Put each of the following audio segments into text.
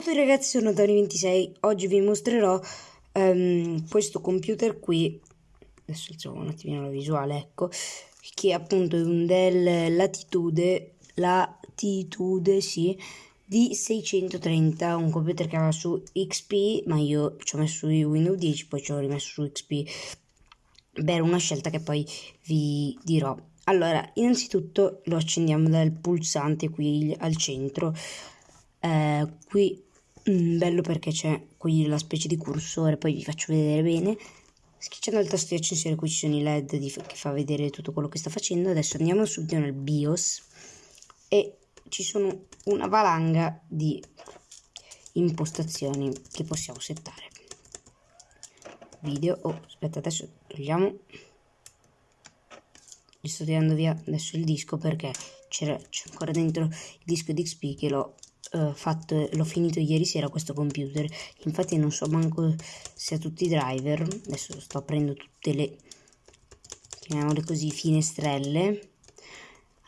Ciao a tutti ragazzi, sono Tony26, oggi vi mostrerò um, questo computer qui, adesso alziamo un attimino la visuale, ecco, che è appunto un Dell Latitude, Latitude, sì, di 630, un computer che va su XP, ma io ci ho messo su Windows 10, poi ci ho rimesso su XP, per una scelta che poi vi dirò. Allora, innanzitutto lo accendiamo dal pulsante qui al centro, eh, qui mm, bello perché c'è qui la specie di cursore poi vi faccio vedere bene. Schiacciando il tasto di accensione qui ci sono i led di, che fa vedere tutto quello che sta facendo. Adesso andiamo subito nel BIOS e ci sono una valanga di impostazioni che possiamo settare. Video oh aspetta adesso togliamo. Gli sto tirando via adesso il disco perché c'è ancora dentro il disco di XP che l'ho uh, fatto, l'ho finito ieri sera questo computer. Infatti non so manco se ha tutti i driver. Adesso sto aprendo tutte le chiamiamole così finestrelle.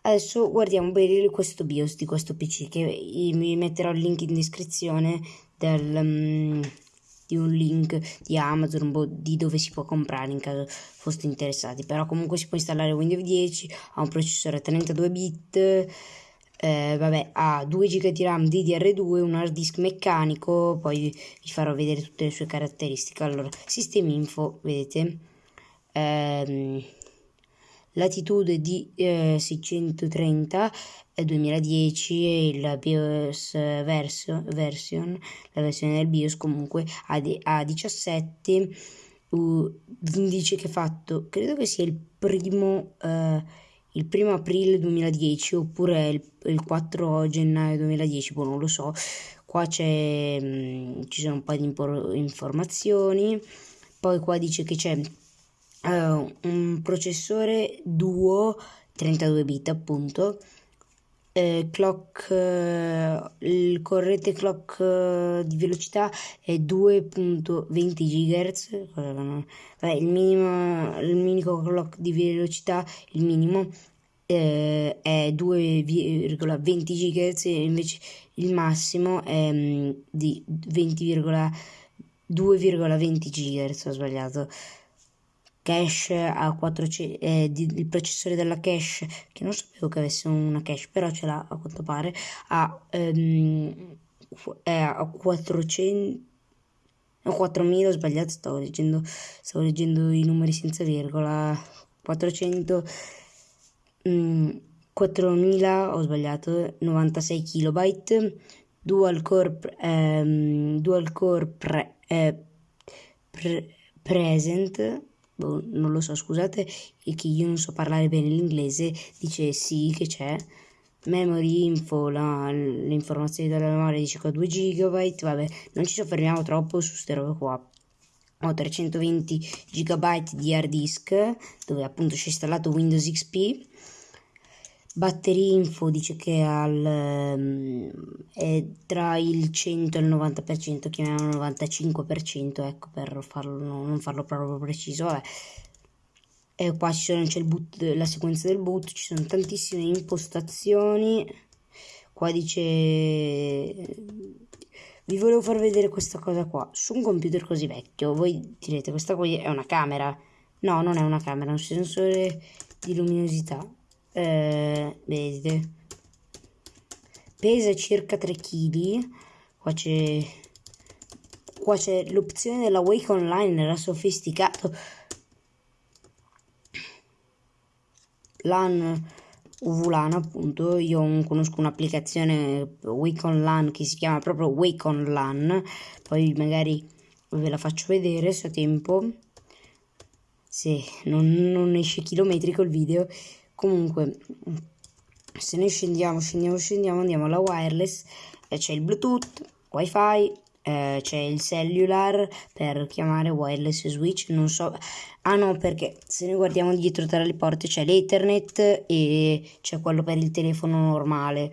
Adesso guardiamo bene questo BIOS di questo PC che vi metterò il link in descrizione del, um, di un link di Amazon boh, di dove si può comprare in caso foste interessati. Però comunque si può installare Windows 10 ha un processore 32 bit eh, vabbè, ha 2 GB di RAM DDR2, un hard disk meccanico, poi vi farò vedere tutte le sue caratteristiche. Allora, sistemi info, vedete, ehm, latitude di eh, 630 eh, 2010 e il BIOS verso, version, la versione del BIOS comunque a, a 17 uh, indice che è fatto, credo che sia il primo... Eh, il primo aprile 2010 oppure il, il 4 gennaio 2010, boh, non lo so. Qua c'è, mm, ci sono un paio di informazioni. Poi qua dice che c'è uh, un processore Duo 32 bit appunto. Eh, clock, eh, il corrente clock eh, di velocità è 2.20 GHz. Vabbè, il minimo, il minimo clock di velocità, il minimo eh, è 2,20 GHz invece il massimo è mm, di 20,2,20 GHz ho sbagliato cache a 400 eh, di, il processore della cache che non sapevo che avesse una cache però ce l'ha a quanto pare a, ehm, a 400 4000 ho sbagliato stavo leggendo stavo leggendo i numeri senza virgola 400 4000 mm, ho sbagliato 96 kilobyte dual core ehm, dual core pre, eh, pre, present boh, non lo so scusate che io non so parlare bene l'inglese dice sì che c'è. Memory info la, le informazioni della memoria che ho 2 GB vabbè non ci soffermiamo troppo su queste robe qua. Ho 320 GB di hard disk dove appunto c'è installato Windows XP Battery Info dice che al, um, è tra il 100 e il 90%, chiamiamolo 95%, ecco, per farlo, non farlo proprio preciso, vabbè. E qua c'è il boot, la sequenza del boot, ci sono tantissime impostazioni. Qua dice... Vi volevo far vedere questa cosa qua. Su un computer così vecchio, voi direte, questa qui è una camera. No, non è una camera, è un sensore di luminosità eh, vedete pesa circa 3 kg qua c'è qua c'è l'opzione della Wake Online era sofisticato. LAN UVLAN appunto. Io conosco un'applicazione Wake Online che si chiama proprio Wake Online. Poi magari ve la faccio vedere se ho tempo. Se non, non esce chilometrico il video comunque se noi scendiamo scendiamo scendiamo andiamo alla wireless e c'è il bluetooth wifi eh, c'è il cellular per chiamare wireless switch non so. Ah no perché se noi guardiamo dietro tra le porte c'è l'ethernet e c'è quello per il telefono normale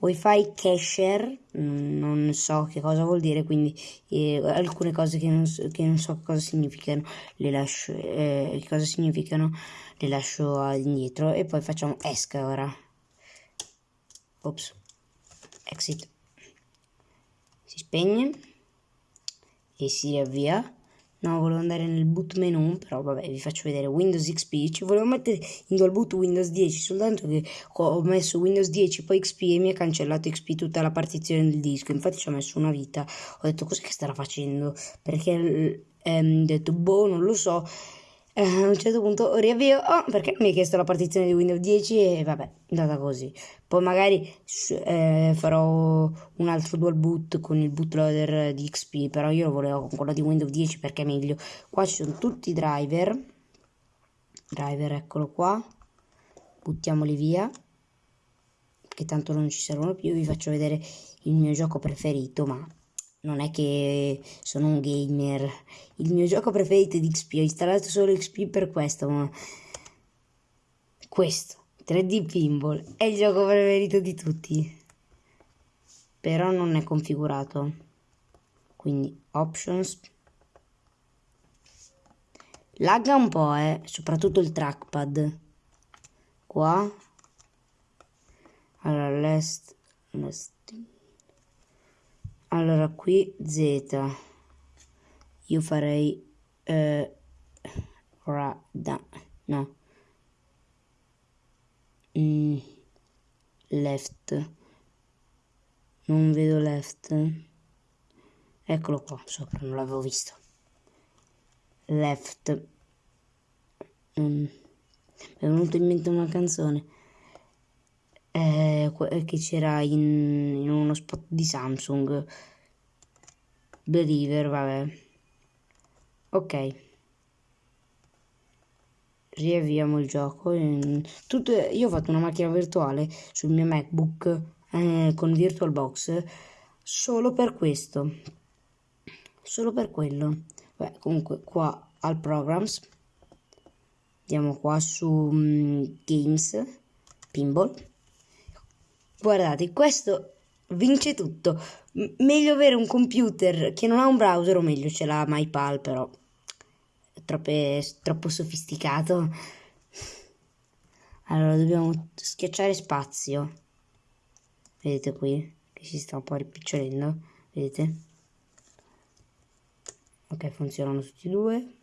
wifi cacher mm, non so che cosa vuol dire quindi eh, alcune cose che non, che non so cosa significano le lascio eh, cosa significano le lascio indietro e poi facciamo esca ora. Ops. Exit. Si spegne e si riavvia no volevo andare nel boot menu però vabbè vi faccio vedere Windows XP ci volevo mettere in dual boot Windows 10 soltanto che ho messo Windows 10 poi XP e mi ha cancellato XP tutta la partizione del disco. Infatti ci ho messo una vita. Ho detto cos'è che starà facendo? Perché ehm, ho detto boh non lo so eh, a un certo punto riavvio oh, perché mi ha chiesto la partizione di Windows 10 e vabbè è andata così. Poi magari eh, farò un altro dual boot con il bootloader di XP però io lo volevo con quello di Windows 10 perché è meglio. Qua ci sono tutti i driver. Driver eccolo qua. Buttiamoli via che tanto non ci servono più. Vi faccio vedere il mio gioco preferito ma non è che sono un gamer. Il mio gioco preferito di XP, ho installato solo XP per questo, ma questo, 3D Pinball, è il gioco preferito di tutti. Però non è configurato. Quindi options. Lagga un po', eh, soprattutto il trackpad. Qua. Allora, last, last allora qui z. Io farei eh, rada no. Mm, left. Non vedo left. Eccolo qua sopra non l'avevo visto. Left. Mm, mi è venuto in mente una canzone eh, che c'era in, in, uno spot di Samsung. Believer, vabbè. Ok. Riavviamo il gioco. Tutto, io ho fatto una macchina virtuale sul mio MacBook eh, con VirtualBox solo per questo. Solo per quello. Beh, comunque qua al Programs. Andiamo qua su um, Games, Pinball Guardate, questo vince tutto. M meglio avere un computer che non ha un browser, o meglio ce l'ha MyPal, però è troppe, troppo sofisticato. Allora, dobbiamo schiacciare spazio. Vedete qui? Che si sta un po' rimpicciolendo. Vedete? Ok, funzionano tutti e due.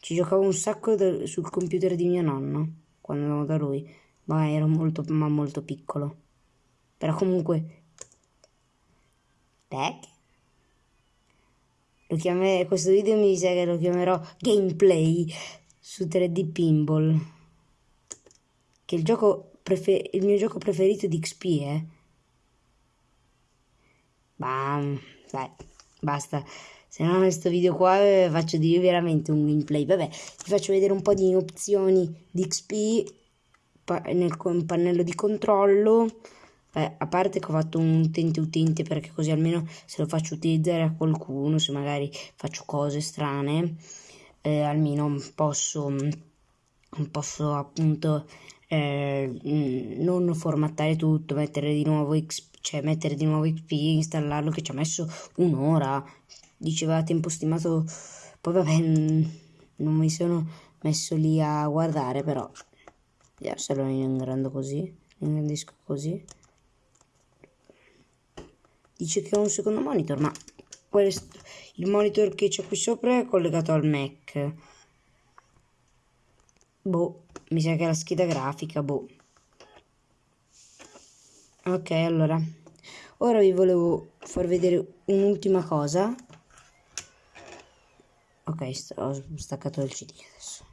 Ci giocavo un sacco sul computer di mio nonno, quando andavo da lui ma ero molto, ma molto piccolo. Però comunque... Back? Lo chiamerò, questo video mi dice che lo chiamerò gameplay su 3D Pinball. Che il gioco prefer il mio gioco preferito di XP, eh. Bam, dai, basta. Se no questo video qua eh, faccio di veramente un gameplay. Vabbè, vi faccio vedere un po' di opzioni di XP nel pannello di controllo. Beh, a parte che ho fatto un utente utente perché così almeno se lo faccio utilizzare a qualcuno, se magari faccio cose strane, eh, almeno posso, posso appunto eh, non formattare tutto, mettere di nuovo XP, cioè mettere di nuovo XP, installarlo che ci ha messo un'ora, diceva tempo stimato, poi vabbè non mi sono messo lì a guardare però Vediamo se lo ingrando così. Ingrandisco così. Dice che ho un secondo monitor, ma questo, il monitor che c'è qui sopra è collegato al Mac. Boh, mi sa che è la scheda grafica, boh. Ok, allora. Ora vi volevo far vedere un'ultima cosa. Ok, ho staccato il CD adesso.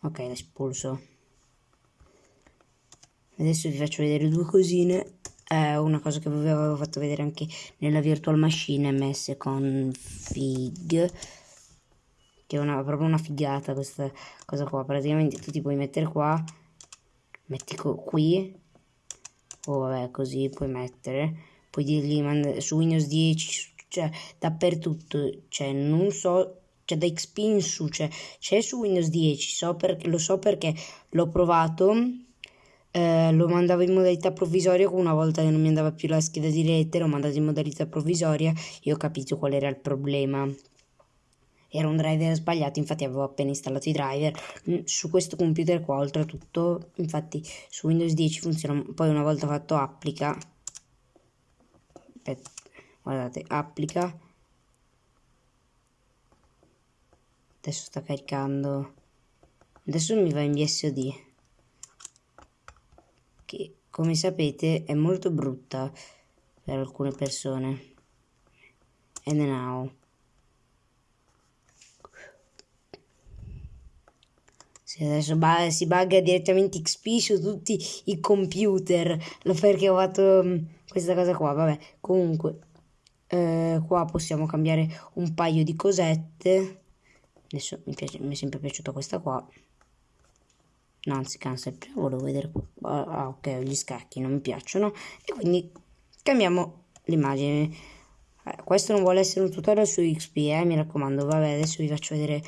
Ok, l'espulso adesso vi faccio vedere due cosine. Eh, una cosa che vi avevo fatto vedere anche nella virtual machine ms con fig che è una, proprio una figata questa cosa qua. Praticamente tu ti puoi mettere qua metti qui o vabbè così puoi mettere. Puoi dirgli su Windows 10 cioè dappertutto. Cioè non so cioè da XP in su cioè c'è su Windows 10 so per, lo so perché l'ho provato eh, lo mandavo in modalità provvisoria una volta che non mi andava più la scheda di rete l'ho mandato in modalità provvisoria e ho capito qual era il problema. Era un driver sbagliato infatti avevo appena installato i driver. Mm, su questo computer qua oltretutto infatti su Windows 10 funziona poi una volta fatto applica guardate applica. Adesso sta caricando. Adesso mi va in che come sapete è molto brutta per alcune persone. And now se adesso si bugga direttamente XP su tutti i computer perché ho fatto mm, questa cosa qua vabbè. Comunque eh, qua possiamo cambiare un paio di cosette. Adesso mi, piace, mi è sempre piaciuta questa qua no anzi prima volevo vedere qua ah ok gli scacchi non mi piacciono. E quindi cambiamo l'immagine. Eh, questo non vuole essere un tutorial su XP eh, mi raccomando vabbè adesso vi faccio vedere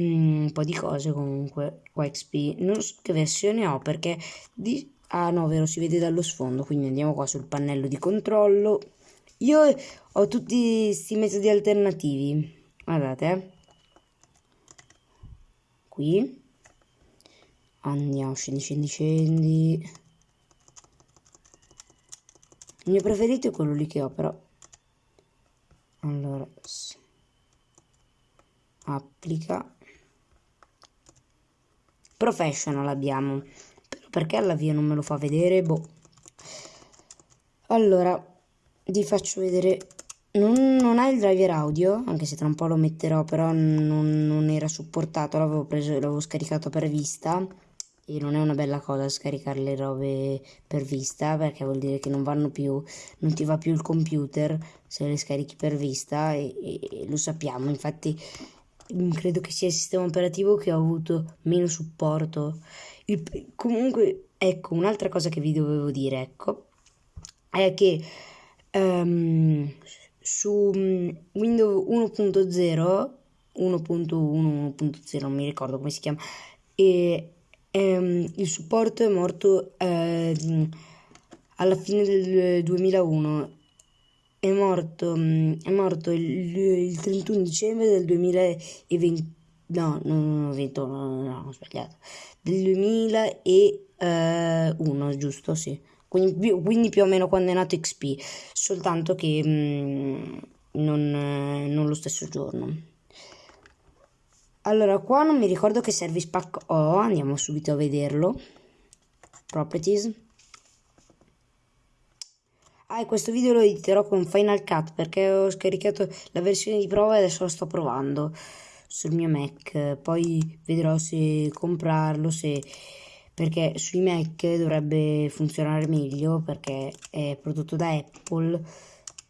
mm, un po' di cose comunque qua XP non so che versione ho perché di ah no vero si vede dallo sfondo quindi andiamo qua sul pannello di controllo. Io ho tutti questi metodi alternativi guardate eh. qui Andiamo, scendi, scendi, scendi. Il mio preferito è quello lì che ho, però. Allora, applica. Professional abbiamo. Però perché all'avvio non me lo fa vedere? Boh. Allora, vi faccio vedere non, non, ha il driver audio, anche se tra un po' lo metterò, però non, non era supportato, l'avevo scaricato per vista e non è una bella cosa scaricare le robe per vista perché vuol dire che non vanno più non ti va più il computer se le scarichi per vista e, e, lo sappiamo. Infatti mm, credo che sia il sistema operativo che ha avuto meno supporto. Il, comunque ecco un'altra cosa che vi dovevo dire ecco è che um, su mm, Windows 1.0 1.1 1.0 non mi ricordo come si chiama e ehm, il supporto è morto eh, alla fine del 2001 è morto, mm, è morto il, il 31 dicembre del 2020 no, no, no, 20, no, no, no, ho sbagliato. Del 2001 giusto, sì. Quindi, quindi, più o meno quando è nato XP soltanto che mh, mm, non, non lo stesso giorno allora, qua non mi ricordo che service pack ho, andiamo subito a vederlo. Properties. Ah, e questo video lo editerò con Final Cut perché ho scaricato la versione di prova e adesso lo sto provando sul mio Mac. Poi vedrò se comprarlo, se... perché sui Mac dovrebbe funzionare meglio perché è prodotto da Apple.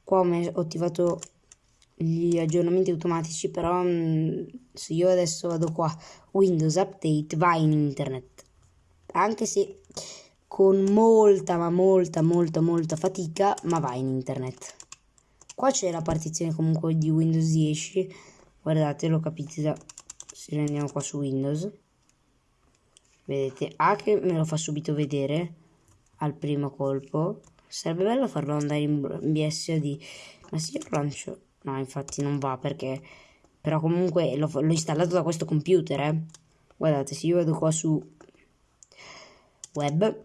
Qua ho attivato gli aggiornamenti automatici, però mh, mm, se io adesso vado qua, Windows Update, va in internet. Anche se con molta, ma molta, molta, molta fatica, ma va in internet. Qua c'è la partizione comunque di Windows 10. Guardate, lo capite da... Se andiamo qua su Windows. Vedete, A che me lo fa subito vedere al primo colpo. Sarebbe bello farlo andare in BSD, ma se io lancio No, infatti non va perché... Però comunque l'ho installato da questo computer, eh. Guardate, se io vado qua su web,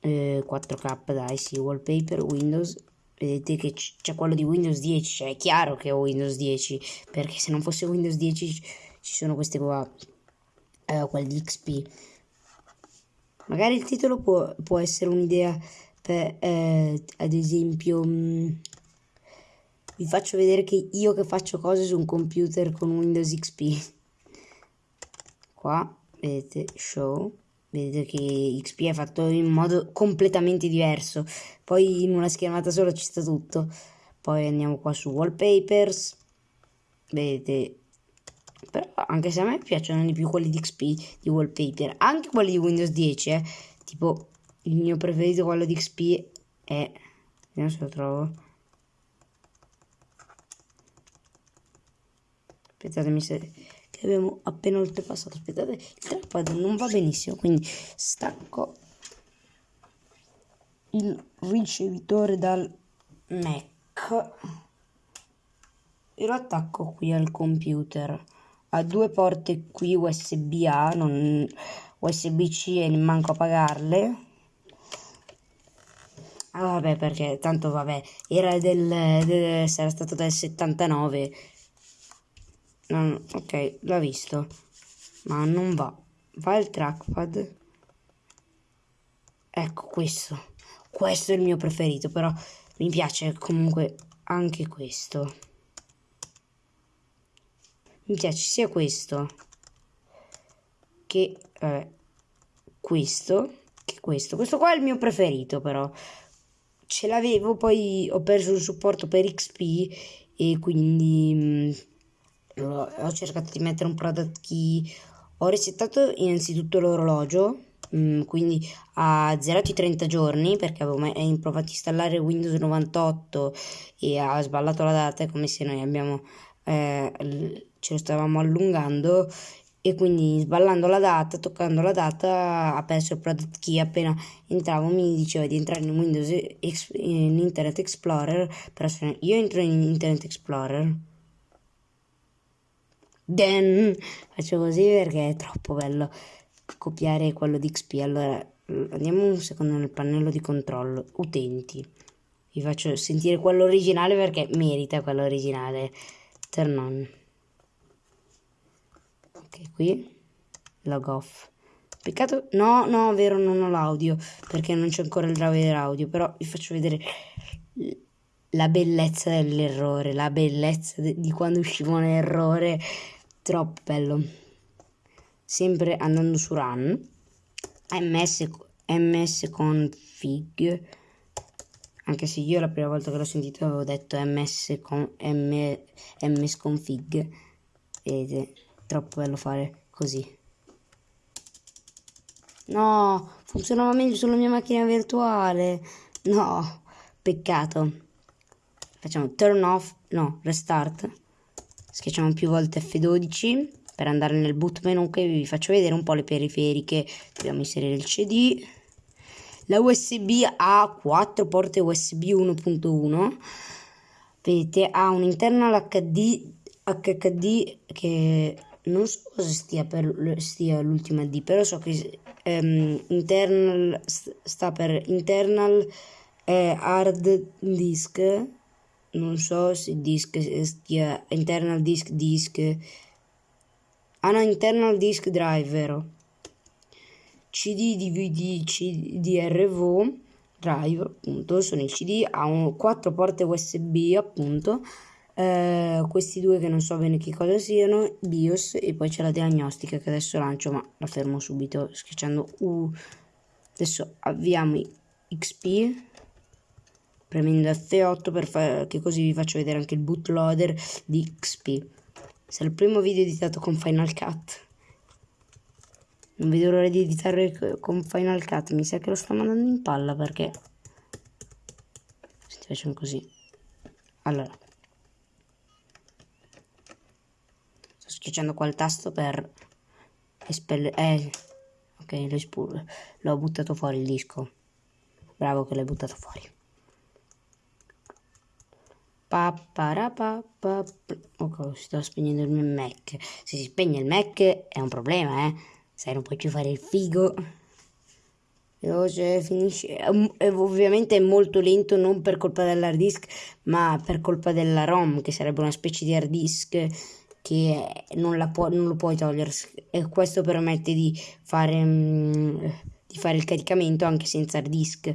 eh, 4K, dai, sì, wallpaper, Windows, vedete che c'è quello di Windows 10, cioè è chiaro che ho Windows 10, perché se non fosse Windows 10 ci sono queste qua, eh, quelli XP. Magari il titolo può, può essere un'idea per, eh, ad esempio... Mh, mm, vi faccio vedere che io che faccio cose su un computer con Windows XP qua vedete show. Vedete che XP è fatto in modo completamente diverso. Poi in una schermata sola ci sta tutto. Poi andiamo qua su wallpapers. Vedete però anche se a me piacciono di più quelli di XP di wallpaper anche quelli di Windows 10 eh. tipo il mio preferito quello di XP è vediamo se lo trovo aspettatemi se che abbiamo appena oltrepassato. Aspettate il trackpad non va benissimo quindi stacco il ricevitore dal Mac e lo attacco qui al computer. Ha due porte qui USB A non USB C e manco a pagarle. Ah vabbè perché tanto vabbè, era del, del sarà stato del 79. No, ok, l'ho visto. Ma non va. Va il trackpad. Ecco questo. Questo è il mio preferito, però mi piace comunque anche questo. Mi piace sia questo che eh, questo che questo. Questo qua è il mio preferito però. Ce l'avevo, poi ho perso il supporto per XP e quindi mh, ho cercato di mettere un product key. Ho resettato innanzitutto l'orologio Mm, quindi ha zerato i 30 giorni perché avevo mai provato a installare Windows 98 e ha sballato la data, è come se noi abbiamo, eh, ce lo stavamo allungando e quindi sballando la data, toccando la data, ha perso il product key. Appena entravo mi diceva di entrare in Windows in Internet Explorer, però io entro in Internet Explorer. Then faccio così perché è troppo bello copiare quello di XP. Allora andiamo un secondo nel pannello di controllo, utenti. Vi faccio sentire quello originale perché merita quello originale. Turn on. Ok, qui log off. Peccato, no, no, vero, non ho l'audio perché non c'è ancora il driver audio, però vi faccio vedere la bellezza dell'errore, la bellezza di quando uscivo un errore, troppo bello. Sempre andando su run ms, ms config anche se io la prima volta che l'ho sentito avevo detto ms, con, m, ms config vedete troppo bello fare così. No funzionava meglio sulla mia macchina virtuale. No peccato. Facciamo turn off no restart schiacciamo più volte F12 per andare nel boot menu che vi faccio vedere un po' le periferiche. Dobbiamo inserire il cd la usb ha 4 porte usb 1.1 vedete ha un internal hd hd che non so cosa stia per stia l'ultima d però so che um, internal sta per internal eh, hard disk non so se disk stia internal disk disk Ah no, internal disk drive, vero? CD, DVD, CDRV drive, appunto, sono il CD, ha un, quattro porte USB, appunto, eh, questi due che non so bene che cosa siano, BIOS e poi c'è la diagnostica che adesso lancio, ma la fermo subito schiacciando U. Adesso avviamo XP premendo F8 per fare che così vi faccio vedere anche il bootloader di XP. Se il primo video editato con Final Cut. Non vedo l'ora di editare con Final Cut. Mi sa che lo sto mandando in palla perché... Senti, facciamo così. Allora. Sto schiacciando qua il tasto per espellere... Eh, ok, l'ho buttato fuori il disco. Bravo che l'hai buttato fuori. Ok, sto spegnendo il mio Mac. Se si spegne il Mac è un problema, eh. Sai, non puoi più fare il figo. Veloce, finisce. Ovviamente è molto lento non per colpa dell'hard disk, ma per colpa della ROM, che sarebbe una specie di hard disk che non, può, non lo puoi togliere. E questo permette di fare, mm, di fare il caricamento anche senza hard disk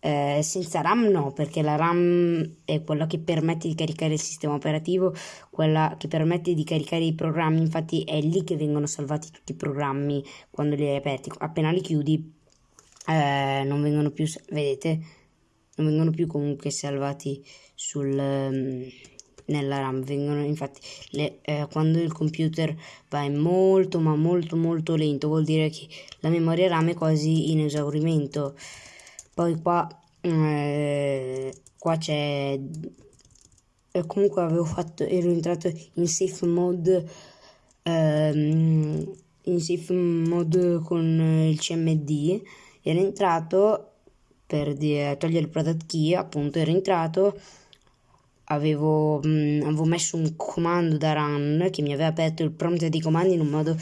eh, senza RAM no, perché la RAM è quella che permette di caricare il sistema operativo, quella che permette di caricare i programmi, infatti è lì che vengono salvati tutti i programmi quando li hai aperti, appena li chiudi eh, non vengono più, vedete, non vengono più comunque salvati sul, um, nella RAM, vengono infatti le, eh, quando il computer va molto ma molto molto lento vuol dire che la memoria RAM è quasi in esaurimento poi qua eh, qua c'è eh, comunque avevo fatto ero entrato in safe mode ehm, in safe mode con il cmd ero entrato per togliere il product key appunto ero entrato avevo, mh, avevo messo un comando da run che mi aveva aperto il prompt dei comandi in un modo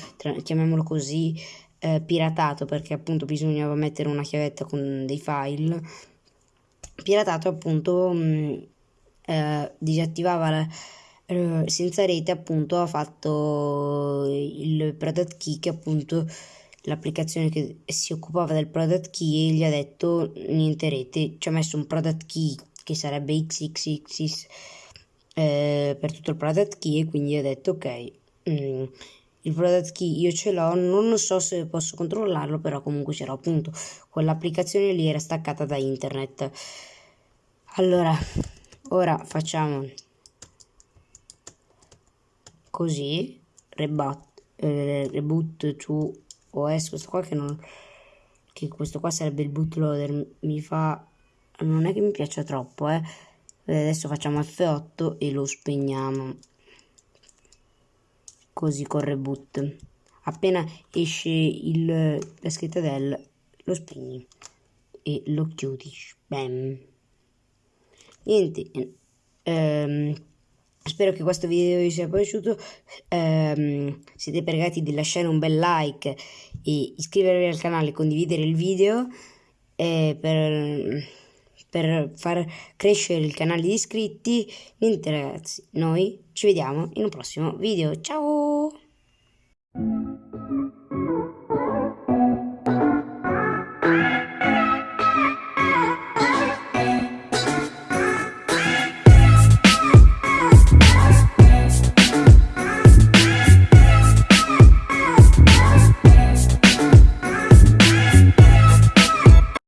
chiamiamolo così eh, piratato perché appunto bisognava mettere una chiavetta con dei file piratato appunto mh, mm, eh, disattivava la, eh, senza rete appunto ha fatto il product key che appunto l'applicazione che si occupava del product key e gli ha detto niente rete ci ha messo un product key che sarebbe xxx eh, per tutto il product key e quindi ha detto ok mm, il product key io ce l'ho non so se posso controllarlo però comunque ce l'ho appunto. Quell'applicazione lì era staccata da internet. Allora ora facciamo così reboot, eh, reboot to OS questo qua che non che questo qua sarebbe il bootloader mi fa non è che mi piaccia troppo eh. Adesso facciamo F8 e lo spegniamo così con reboot. Appena esce il, la scritta del lo spegni e lo chiudi. Bam. Niente ehm, Spero che questo video vi sia piaciuto, um, siete pregati di lasciare un bel like e iscrivervi al canale, condividere il video eh, per, per far crescere il canale di iscritti. Niente ragazzi, noi ci vediamo in un prossimo video, ciao!